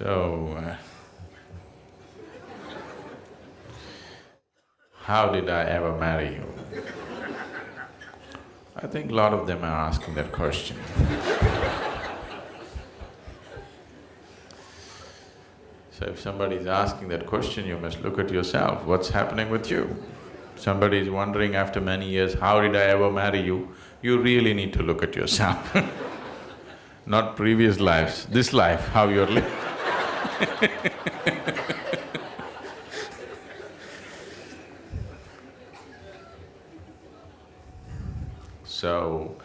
So, uh, how did I ever marry you? I think a lot of them are asking that question. so if somebody is asking that question, you must look at yourself, what's happening with you? Somebody is wondering after many years, how did I ever marry you? You really need to look at yourself not previous lives, this life, how you're living So,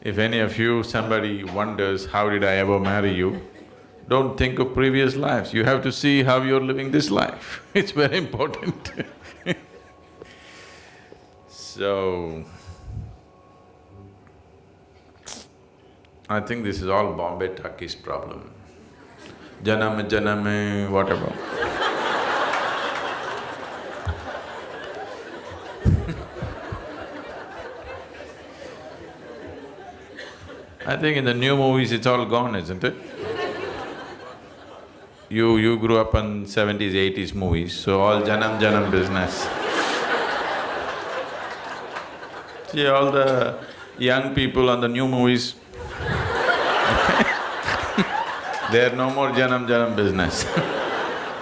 if any of you, somebody wonders, how did I ever marry you? Don't think of previous lives, you have to see how you're living this life, it's very important So, I think this is all Bombay Talkies problem. Janam, janam, whatever I think in the new movies it's all gone, isn't it? You… you grew up on seventies, eighties movies, so all janam janam business. See, all the young people on the new movies they're no more janam janam business.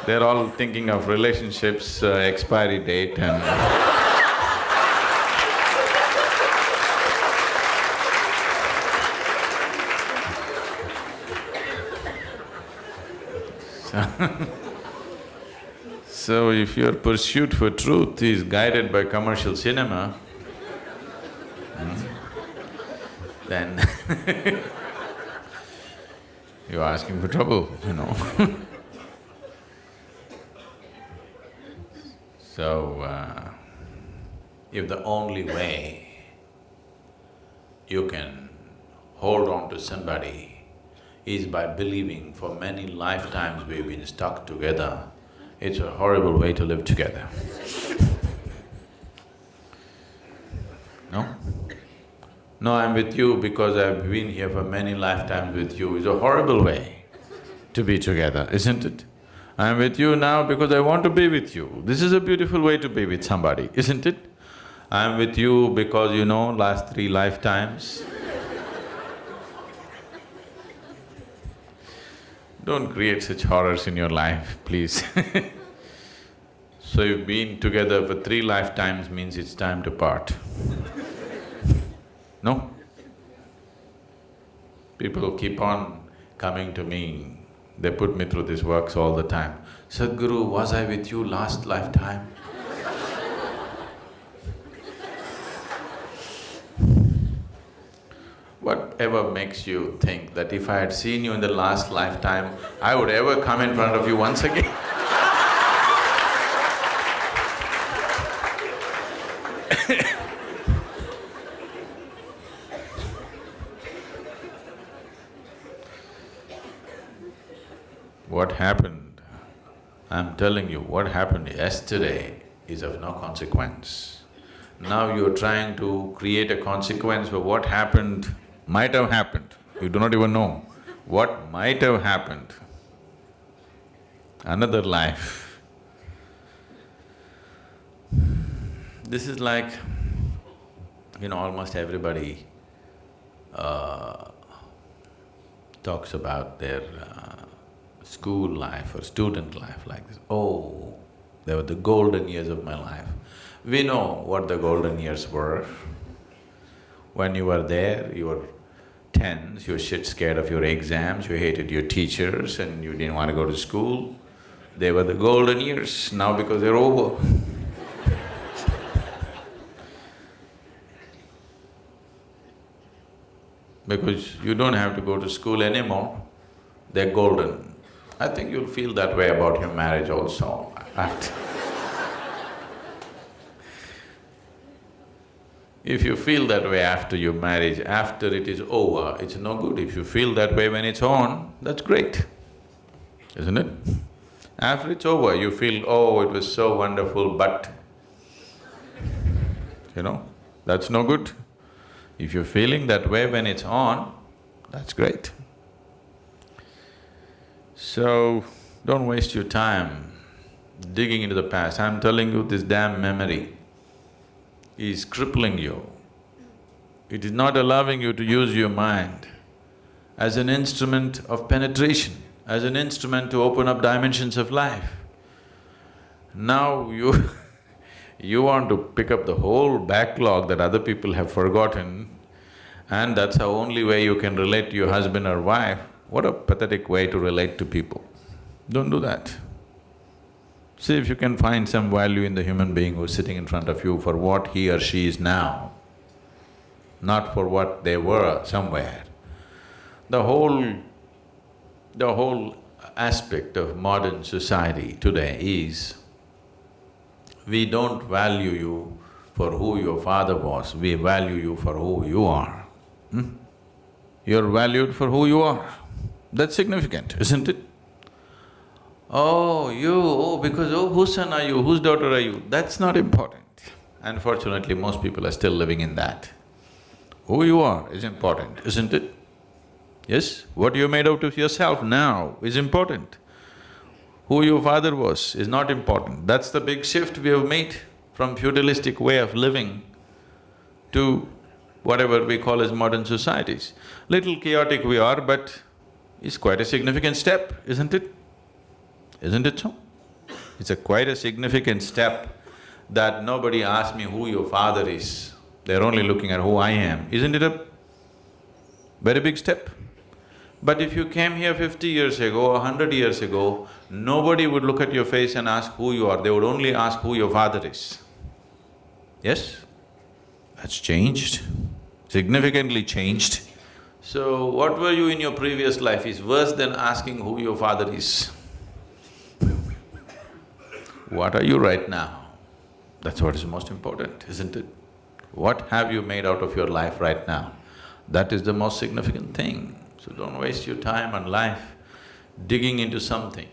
They're all thinking of relationships, uh, expiry date and So if your pursuit for truth is guided by commercial cinema, hmm, then you're asking for trouble, you know So, uh, if the only way you can hold on to somebody is by believing for many lifetimes we've been stuck together, it's a horrible way to live together. No, I'm with you because I've been here for many lifetimes with you, it's a horrible way to be together, isn't it? I'm with you now because I want to be with you. This is a beautiful way to be with somebody, isn't it? I'm with you because you know, last three lifetimes Don't create such horrors in your life, please So you've been together for three lifetimes means it's time to part No? People keep on coming to me, they put me through these works all the time. Sadhguru, was I with you last lifetime? Whatever makes you think that if I had seen you in the last lifetime, I would ever come in front of you once again What happened, I'm telling you, what happened yesterday is of no consequence. Now you're trying to create a consequence for what happened might have happened, you do not even know what might have happened. Another life. This is like, you know, almost everybody uh, talks about their uh, school life or student life like this. Oh, they were the golden years of my life. We know what the golden years were. When you were there, you were tense, you were shit scared of your exams, you hated your teachers and you didn't want to go to school. They were the golden years, now because they're over Because you don't have to go to school anymore, they're golden. I think you'll feel that way about your marriage also If you feel that way after your marriage, after it is over, it's no good. If you feel that way when it's on, that's great, isn't it? After it's over, you feel, oh, it was so wonderful, but… You know, that's no good. If you're feeling that way when it's on, that's great. So, don't waste your time digging into the past. I'm telling you, this damn memory is crippling you. It is not allowing you to use your mind as an instrument of penetration, as an instrument to open up dimensions of life. Now you you want to pick up the whole backlog that other people have forgotten and that's the only way you can relate to your husband or wife. What a pathetic way to relate to people. Don't do that. See if you can find some value in the human being who's sitting in front of you for what he or she is now, not for what they were somewhere. The whole… the whole aspect of modern society today is, we don't value you for who your father was, we value you for who you are. Hmm? You're valued for who you are. That's significant, isn't it? Oh, you, oh, because oh, whose son are you, whose daughter are you? That's not important. Unfortunately, most people are still living in that. Who you are is important, isn't it? Yes? What you made out of yourself now is important. Who your father was is not important. That's the big shift we have made from feudalistic way of living to whatever we call as modern societies. Little chaotic we are, but it's quite a significant step, isn't it? Isn't it so? It's a quite a significant step that nobody asks me who your father is, they're only looking at who I am. Isn't it a very big step? But if you came here fifty years ago, a hundred years ago, nobody would look at your face and ask who you are, they would only ask who your father is. Yes? That's changed, significantly changed. So, what were you in your previous life is worse than asking who your father is. What are you right now? That's what is most important, isn't it? What have you made out of your life right now? That is the most significant thing. So don't waste your time and life digging into something